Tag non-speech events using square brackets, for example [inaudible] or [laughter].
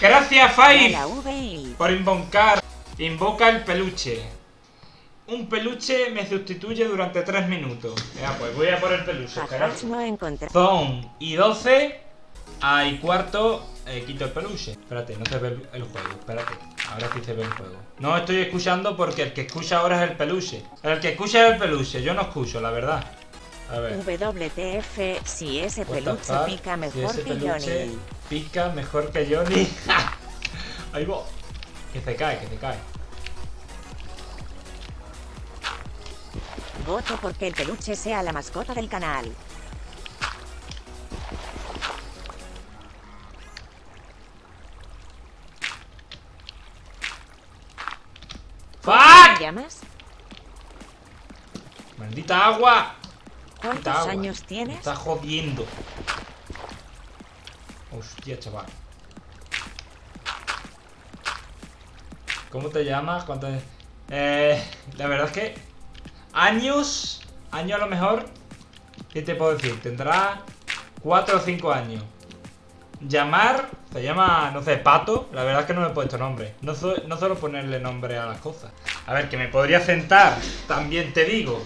Gracias, VI. por invocar. Invoca el peluche. Un peluche me sustituye durante 3 minutos. Ya, pues voy a por el peluche. Son y 12. Ah, y cuarto, eh, quito el peluche. Espérate, no se ve el, juego. Espérate. Ahora sí se ve el juego. No estoy escuchando porque el que escucha ahora es el peluche. El que escucha es el peluche. Yo no escucho, la verdad. A ver. WTF, si ese peluche pica Si mejor ese que Johnny. Pica mejor que Johnny. [laughs] Ahí va. Que se cae, que se cae. Voto porque el peluche sea la mascota del canal. ¿Cómo ¡Fuck! llamas? ¡Maldita agua! ¿Cuántos Maldita agua. años Me tienes? está jodiendo. Hostia, chaval. ¿Cómo te llamas? ¿Cuánto? Eh, la verdad es que... Años... Años a lo mejor... ¿Qué te puedo decir? Tendrá 4 o 5 años. Llamar... Se llama, no sé, Pato. La verdad es que no me he puesto nombre. No, su- no suelo ponerle nombre a las cosas. A ver, que me podría sentar. También te digo.